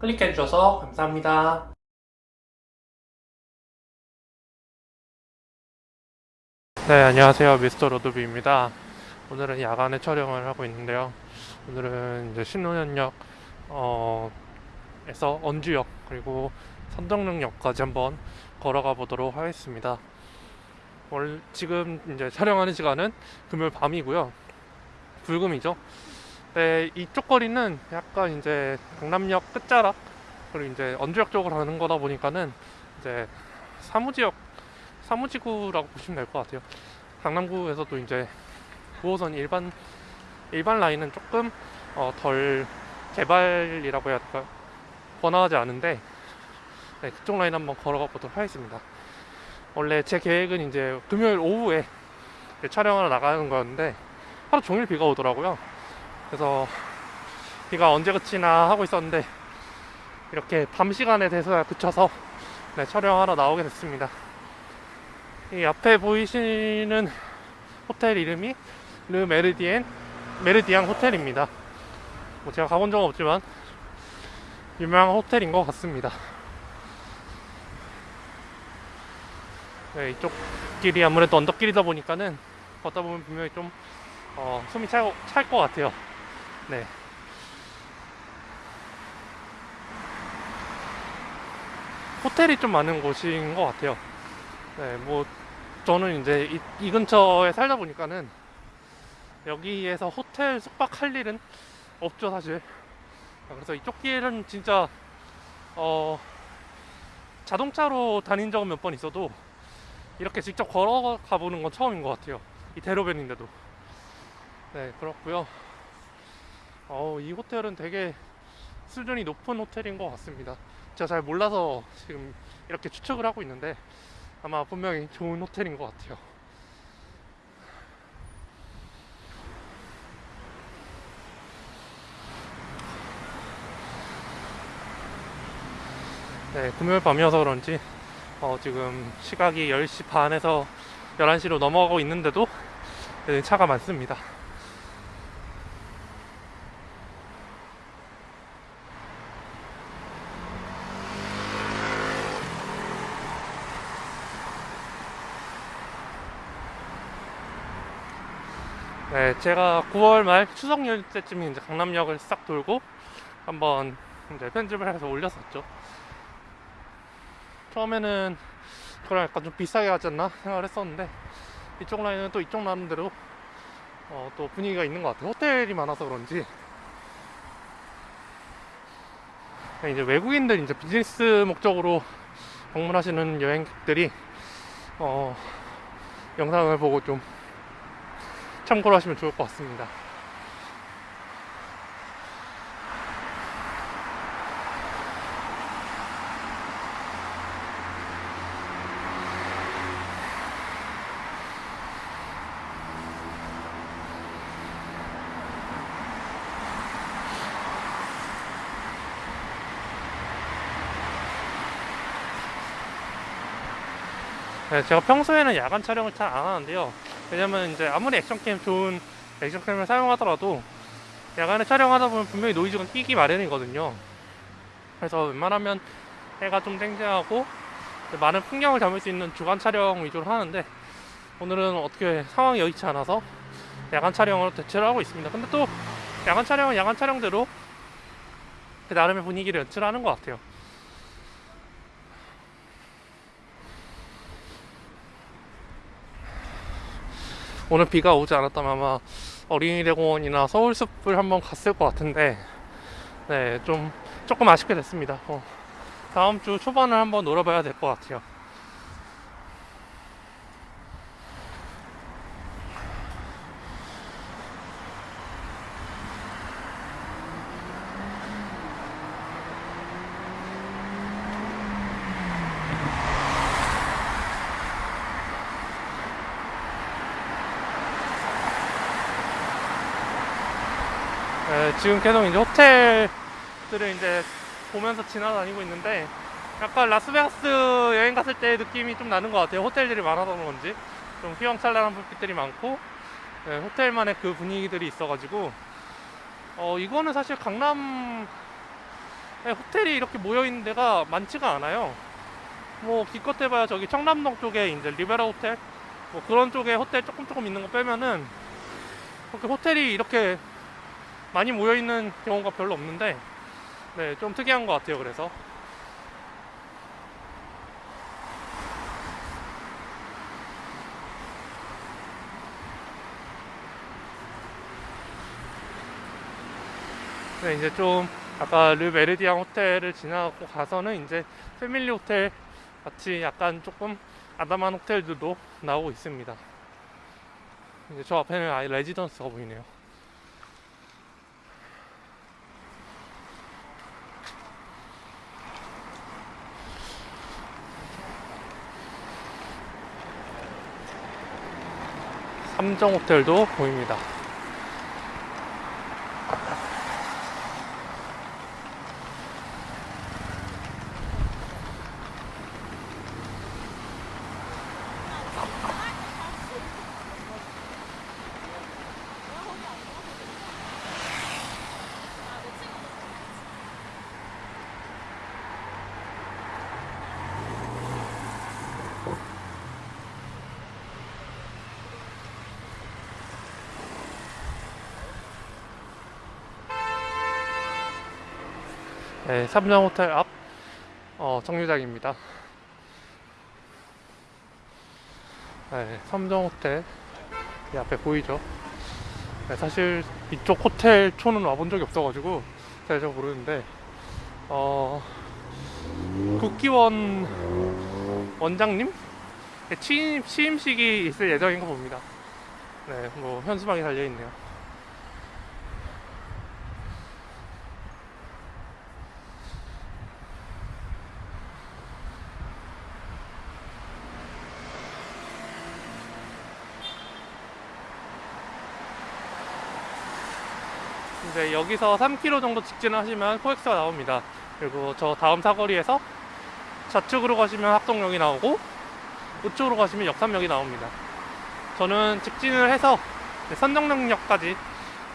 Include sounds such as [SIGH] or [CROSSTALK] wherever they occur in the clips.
클릭해 주셔서 감사합니다. 네, 안녕하세요. 미스터 로드비입니다. 오늘은 야간에 촬영을 하고 있는데요. 오늘은 이제 신논현역 어, 에서 언주역 그리고 선덕릉역까지 한번 걸어가 보도록 하겠습니다. 월 지금 이제 촬영하는 시간은 금요일 밤이고요. 불금이죠. 네, 이쪽 거리는 약간 이제 강남역 끝자락 그리고 이제 언주역 쪽으로 가는 거다 보니까는 이제 사무지역 사무지구라고 보시면 될 것 같아요. 강남구에서도 이제 9호선 일반 일반 라인은 조금 어, 덜 개발이라고 해야 될까 번화하지 않은데 네, 그쪽 라인 한번 걸어가 보도록 하겠습니다. 원래 제 계획은 이제 금요일 오후에 촬영하러 나가는 거였는데 하루 종일 비가 오더라고요. 그래서 비가 언제 그치나 하고 있었는데 이렇게 밤 시간에 돼서야 그쳐서 네, 촬영하러 나오게 됐습니다. 이 앞에 보이시는 호텔 이름이 르 메르디엔 메르디앙 호텔입니다. 뭐 제가 가본 적은 없지만 유명한 호텔인 것 같습니다. 네, 이쪽 길이 아무래도 언덕길이다 보니까는 걷다 보면 분명히 좀 어, 숨이 찰 것 같아요. 네. 호텔이 좀 많은 곳인 것 같아요. 네, 뭐 저는 이제 이, 이 근처에 살다 보니까는 여기에서 호텔 숙박할 일은 없죠 사실. 그래서 이쪽 길은 진짜 어 자동차로 다닌 적은 몇 번 있어도 이렇게 직접 걸어가 보는 건 처음인 것 같아요. 이 대로변인데도. 네, 그렇고요. 어, 이 호텔은 되게 수준이 높은 호텔인 것 같습니다. 제가 잘 몰라서 지금 이렇게 추측을 하고 있는데 아마 분명히 좋은 호텔인 것 같아요. 네, 금요일 밤이어서 그런지 어, 지금 시각이 10시 반에서 11시로 넘어가고 있는데도 네, 차가 많습니다. 네, 제가 9월 말 추석 연휴 때쯤 이제 강남역을 싹 돌고 한번 이제 편집을 해서 올렸었죠. 처음에는 그걸 약간 좀 비싸게 하지 않나 생각을 했었는데 이쪽 라인은 또 이쪽 나름대로 어, 또 분위기가 있는 것 같아요. 호텔이 많아서 그런지 이제 외국인들 이제 비즈니스 목적으로 방문하시는 여행객들이 어, 영상을 보고 좀 참고로 하시면 좋을 것 같습니다. 네, 제가 평소에는 야간 촬영을 잘 안 하는데요. 왜냐면 이제 아무리 액션캠 좋은 액션캠을 사용하더라도 야간에 촬영하다 보면 분명히 노이즈가 끼기 마련이거든요. 그래서 웬만하면 해가 좀 쨍쨍하고 많은 풍경을 담을 수 있는 주간 촬영 위주로 하는데 오늘은 어떻게 상황이 여의치 않아서 야간 촬영으로 대체를 하고 있습니다. 근데 또 야간 촬영은 야간 촬영대로 그 나름의 분위기를 연출하는 것 같아요. 오늘 비가 오지 않았다면 아마 어린이대공원이나 서울숲을 한번 갔을 것 같은데 네 좀 조금 아쉽게 됐습니다. 어, 다음 주 초반을 한번 놀아봐야 될 것 같아요 네, 지금 계속 이제 호텔들을 이제 보면서 지나다니고 있는데 약간 라스베가스 여행 갔을 때 느낌이 좀 나는 것 같아요. 호텔들이 많아서 그런지 좀 휘황찬란한 불빛들이 많고 네, 호텔만의 그 분위기들이 있어가지고 어 이거는 사실 강남 네, 호텔이 이렇게 모여 있는 데가 많지가 않아요. 뭐 기껏 해봐야 저기 청담동 쪽에 이제 리베라 호텔 뭐 그런 쪽에 호텔 조금 조금 있는 거 빼면은 그렇게 호텔이 이렇게 많이 모여 있는 경우가 별로 없는데 네, 좀 특이한 것 같아요. 그래서 네, 이제 좀 아까 르 메르디앙 호텔을 지나고 가서는 이제 패밀리 호텔 같이 약간 조금 아담한 호텔들도 나오고 있습니다. 이제 저 앞에는 아예 레지던스가 보이네요. 삼정 호텔도 보입니다. 네, 삼정 호텔 앞 어, 정류장입니다. 네, 삼정 호텔 이 앞에 보이죠? 네, 사실 이쪽 호텔 초는 와본 적이 없어가지고 잘 잘 모르는데 어, 국기원 원장님 취임 취임식이 있을 예정인 거 봅니다. 네, 뭐 현수막이 달려 있네요. 이제 여기서 3km 정도 직진을 하시면 코엑스가 나옵니다. 그리고 저 다음 사거리에서 좌측으로 가시면 학동역이 나오고 우측으로 가시면 역삼역이 나옵니다. 저는 직진을 해서 선정역까지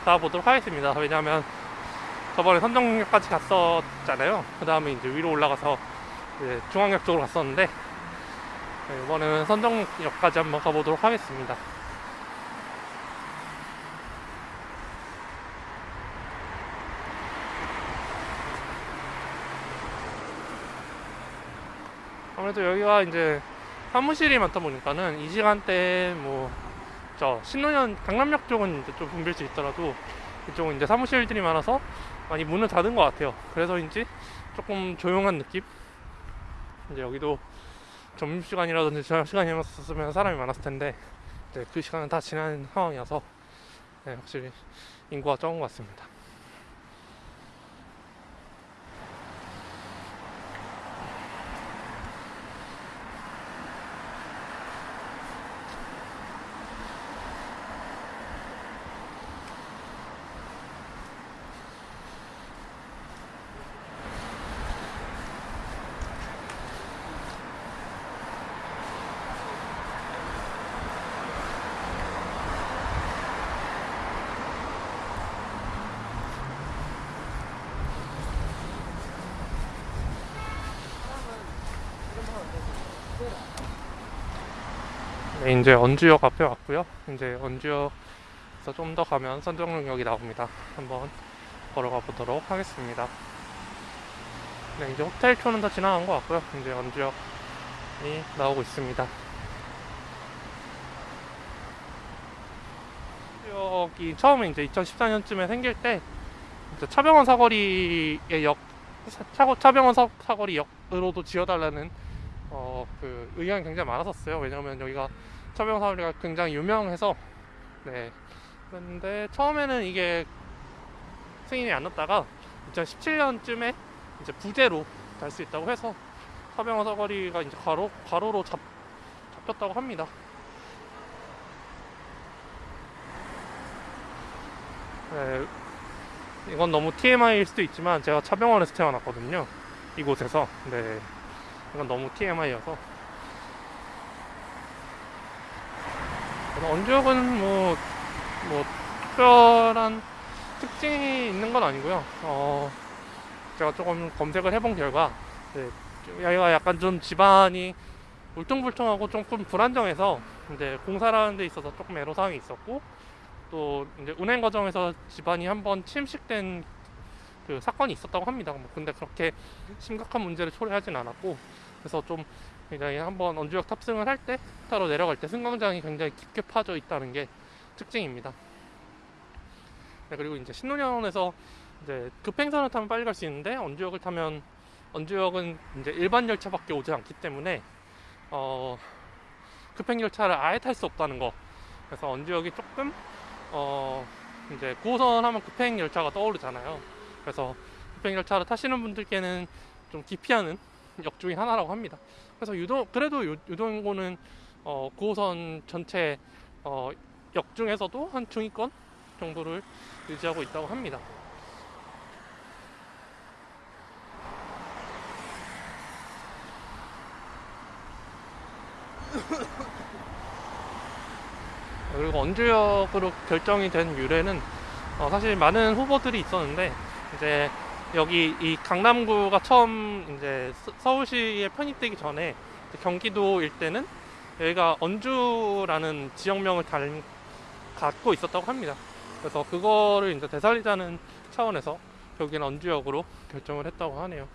가보도록 하겠습니다. 왜냐하면 저번에 선정역까지 갔었잖아요. 그 다음에 이제 위로 올라가서 이제 중앙역 쪽으로 갔었는데 네, 이번에는 선정역까지 한번 가보도록 하겠습니다. 아무래도 여기가 이제 사무실이 많다 보니까는 이 시간대 뭐저 신논현 강남역 쪽은 이제 좀 붐빌 수 있더라도 이쪽은 이제 사무실들이 많아서 많이 문을 닫은 것 같아요. 그래서인지 조금 조용한 느낌. 이제 여기도 점심 시간이라든지 저녁 시간이었으면 사람이 많았을 텐데 이제 그 시간은 다 지난 상황이어서 네, 확실히 인구가 적은 것 같습니다. 네, 이제 언주역 앞에 왔고요. 이제 언주역에서 좀 더 가면 선정역이 나옵니다. 한번 걸어가 보도록 하겠습니다. 네, 이제 호텔촌은 다 지나간 것 같고요. 이제 언주역이 나오고 있습니다. 언주역이 처음에 이제 2014년쯤에 생길 때 차병원 사거리의 역 차, 차병원 사, 사거리 역으로도 지어달라는 어, 그 의견이 굉장히 많았었어요. 왜냐면 여기가 차병원 사거리가 굉장히 유명해서 네. 그런데 처음에는 이게 승인이 안 났다가 2017년쯤에 이제 부재로 달수 있다고 해서 차병원 사거리가 이제 가로 가로로 잡, 잡혔다고 합니다. 네, 이건 너무 TMI일 수도 있지만 제가 차병원에서 태어났거든요. 이곳에서. 네. 이건 너무 TMI여서. 언주역은 뭐, 뭐, 특별한 특징이 있는 건 아니고요. 어, 제가 조금 검색을 해본 결과 네, 여기가 약간 좀 집안이 울퉁불퉁하고 조금 불안정해서 이제 공사를 하는 데 있어서 조금 애로사항이 있었고 또 이제 운행 과정에서 집안이 한번 침식된 그 사건이 있었다고 합니다. 뭐 근데 그렇게 심각한 문제를 초래하진 않았고 그래서 좀 굉장히 한번 언주역 탑승을 할 때 타로 내려갈 때 승강장이 굉장히 깊게 파져 있다는 게 특징입니다. 네, 그리고 이제 신논현에서 이제 급행선을 타면 빨리 갈 수 있는데 언주역을 타면 언주역은 이제 일반 열차밖에 오지 않기 때문에 어 급행 열차를 아예 탈 수 없다는 거. 그래서 언주역이 조금 어 이제 9호선 하면 급행 열차가 떠오르잖아요. 그래서 급행 열차를 타시는 분들께는 좀 기피하는 역 중에 하나라고 합니다. 그래서 유도 그래도 유, 유동고는 어 9호선 전체 어 역 중에서도 한 중위권 정도를 유지하고 있다고 합니다. 그리고 언주역으로 결정이 된 유래는 어, 사실 많은 후보들이 있었는데 이제 여기 이 강남구가 처음 이제 서- 서울시에 편입되기 전에 경기도 일대는 여기가 언주라는 지역명을 달, 갖고 있었다고 합니다. 그래서 그거를 이제 되살리자는 차원에서 여기는 언주역으로 결정을 했다고 하네요.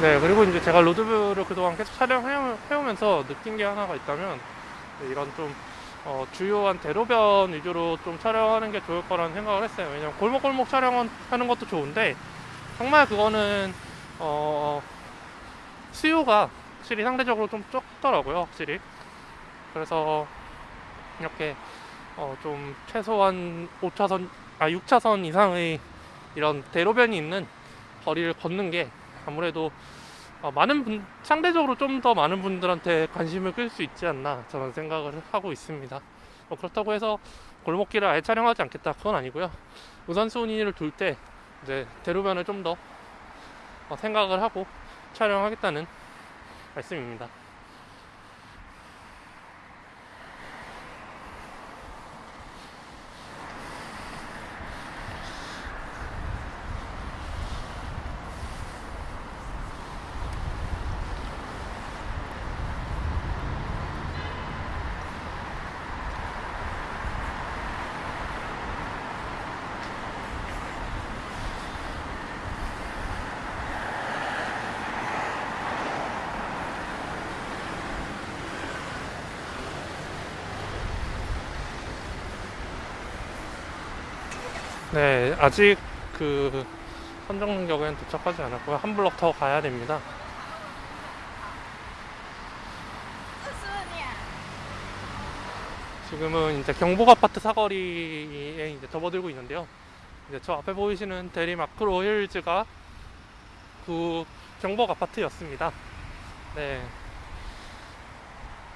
네, 그리고 이제 제가 로드뷰를 그동안 계속 촬영해오면서 느낀 게 하나가 있다면 네, 이런 좀 어, 주요한 대로변 위주로 좀 촬영하는 게 좋을 거라는 생각을 했어요. 왜냐면 골목골목 촬영하는 것도 좋은데 정말 그거는 어, 수요가 확실히 상대적으로 좀 적더라고요, 확실히. 그래서 이렇게 어, 좀 최소한 5차선, 아 6차선 이상의 이런 대로변이 있는 거리를 걷는 게 아무래도 어, 많은 분, 상대적으로 좀 더 많은 분들한테 관심을 끌 수 있지 않나 저는 생각을 하고 있습니다. 뭐 그렇다고 해서 골목길을 아예 촬영하지 않겠다 그건 아니고요. 우선순위를 둘 때 이제 대로변을 좀더 어, 생각을 하고 촬영하겠다는 말씀입니다. 네 아직 그 선정역에는 도착하지 않았고요. 한 블럭 더 가야 됩니다. 지금은 이제 경복 아파트 사거리에 이제 접어들고 있는데요. 이제 저 앞에 보이시는 대리 마크로 힐즈가 그 경복 아파트였습니다. 네.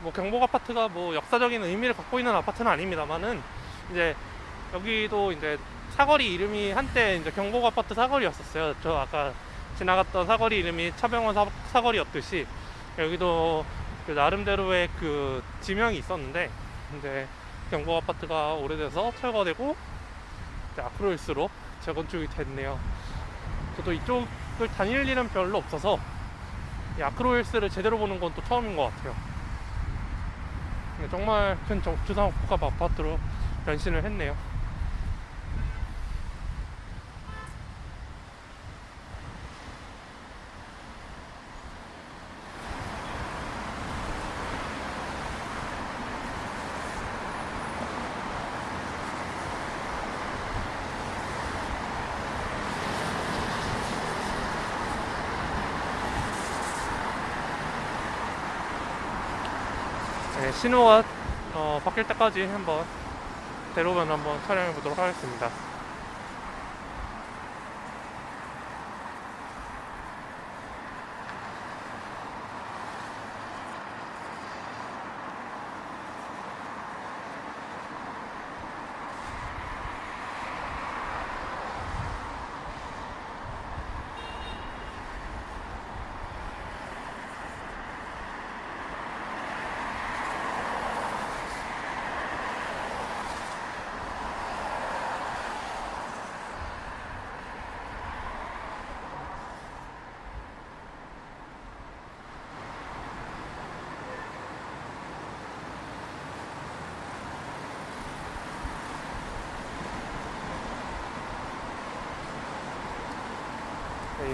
뭐 경복 아파트가 뭐 역사적인 의미를 갖고 있는 아파트는 아닙니다만은 이제 여기도 이제 사거리 이름이 한때 이제 경복 아파트 사거리였었어요. 저 아까 지나갔던 사거리 이름이 차병원 사, 사거리였듯이 여기도 그 나름대로의 그 지명이 있었는데 이제 경복 아파트가 오래돼서 철거되고 아크로힐스로 재건축이 됐네요. 저도 이쪽을 다닐 일은 별로 없어서 이 아크로힐스를 제대로 보는 건 또 처음인 것 같아요. 근데 정말 큰 정- 주상 복합 아파트로 변신을 했네요. 신호가 어, 바뀔 때까지 한번 대로변 한번 촬영해 보도록 하겠습니다.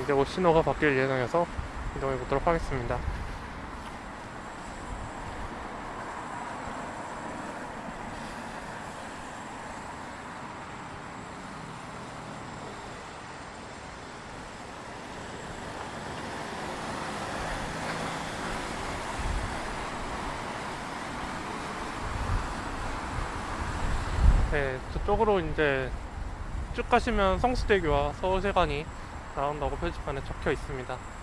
이제 곧 신호가 바뀔 예정해서 이동해 보도록 하겠습니다. 네, 저쪽으로 이제 쭉 가시면 성수대교와 서울세관이 나온다고 표지판에 적혀 있습니다.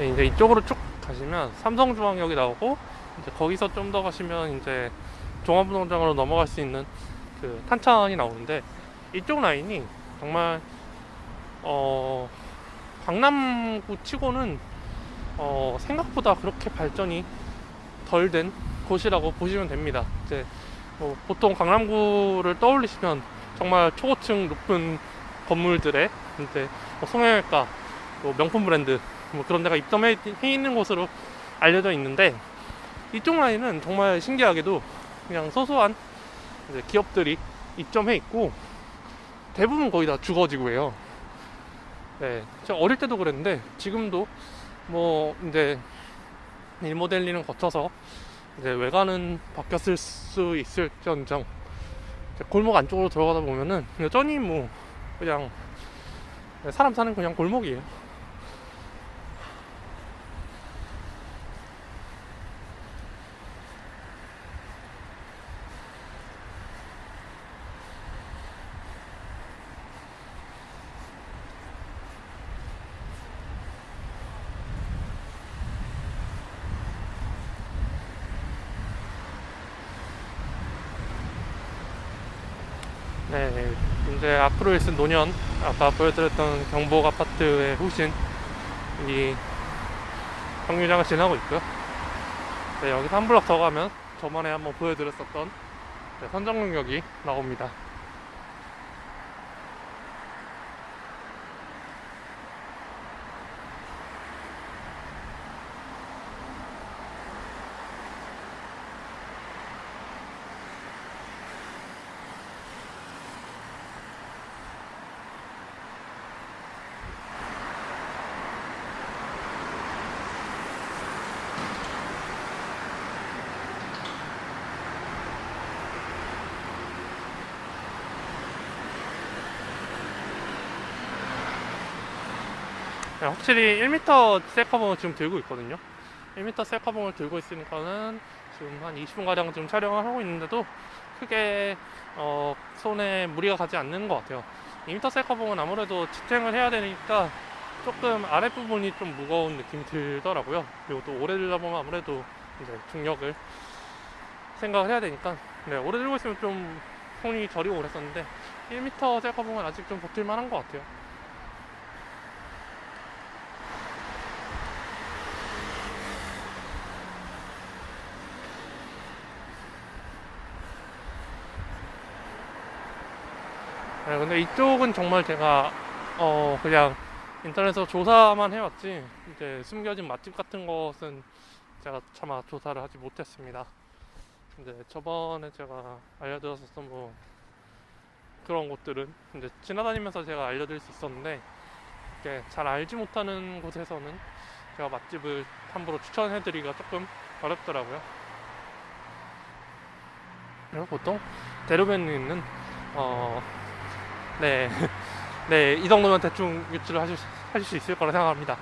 이제 이쪽으로 쭉 가시면 삼성중앙역이 나오고 이제 거기서 좀 더 가시면 이제 종합운동장으로 넘어갈 수 있는 그 탄천이 나오는데 이쪽 라인이 정말 어 강남구 치고는 어 생각보다 그렇게 발전이 덜 된 곳이라고 보시면 됩니다. 이제 뭐 보통 강남구를 떠올리시면 정말 초고층 높은 건물들의 이제 뭐 성형외과, 뭐 명품 브랜드 뭐 그런 데가 입점해 있는 곳으로 알려져 있는데 이쪽 라인은 정말 신기하게도 그냥 소소한 기업들이 입점해 있고 대부분 거의 다 주거지구예요. 네, 제가 어릴 때도 그랬는데 지금도 뭐 이제 리모델링을 거쳐서 이제 외관은 바뀌었을 수 있을지언정 골목 안쪽으로 들어가다 보면은 여전히 뭐 그냥 사람 사는 그냥 골목이에요. 네, 이제 앞으로 있을 노년, 아까 보여드렸던 경복 아파트의 후신, 이 정류장을 지나고 있고요. 네, 여기서 한 블럭 더 가면 저번에 한번 보여드렸었던 네, 선정역이 나옵니다. 확실히 1m 셀카봉을 지금 들고 있거든요. 1m 셀카봉을 들고 있으니까는 지금 한 20분 가량 지금 촬영을 하고 있는데도 크게 어, 손에 무리가 가지 않는 것 같아요. 2m 셀카봉은 아무래도 지탱을 해야 되니까 조금 아랫부분이 좀 무거운 느낌이 들더라고요. 그리고 또 오래 들다 보면 아무래도 이제 중력을 생각을 해야 되니까 네, 오래 들고 있으면 좀 손이 저리고 그랬었는데 1m 셀카봉은 아직 좀 버틸 만한 것 같아요. 네, 근데 이쪽은 정말 제가 어 그냥 인터넷에서 조사만 해왔지 이제 숨겨진 맛집 같은 것은 제가 차마 조사를 하지 못했습니다. 근데 저번에 제가 알려드렸었던 뭐 그런 곳들은 이제 지나다니면서 제가 알려드릴 수 있었는데 이렇게 잘 알지 못하는 곳에서는 제가 맛집을 함부로 추천해드리기가 조금 어렵더라고요. 보통 대로변에 있는 어, 네, [LAUGHS] 네, 이 정도면 대충 유출을 하실, 수- 하실 수 있을 거라 생각합니다.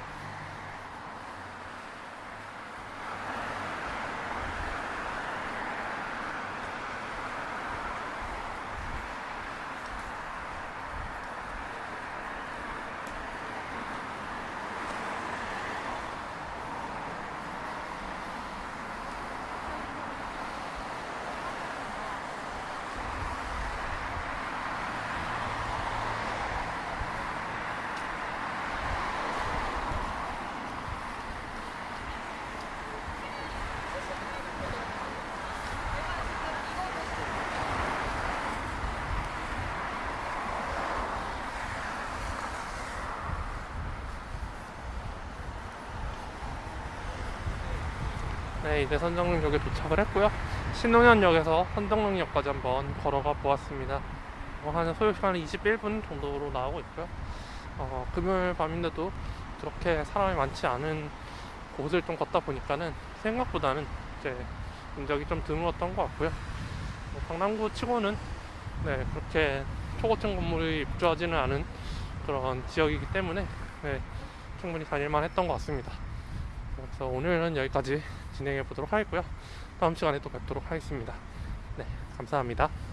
네, 이제 선정역에 도착을 했고요. 신논현역에서 선정역까지 한번 걸어가 보았습니다. 어, 한 소요 시간은 21분 정도로 나오고 있고요. 어, 금요일 밤인데도 그렇게 사람이 많지 않은 곳을 좀 걷다 보니까는 생각보다는 이제 인적이 좀 드물었던 것 같고요. 뭐 강남구 치고는 네, 그렇게 초고층 건물이 입주하지는 않은 그런 지역이기 때문에 네, 충분히 다닐만 했던 것 같습니다. 그래서 오늘은 여기까지 진행해 보도록 하겠고요. 다음 시간에 또 뵙도록 하겠습니다. 네, 감사합니다.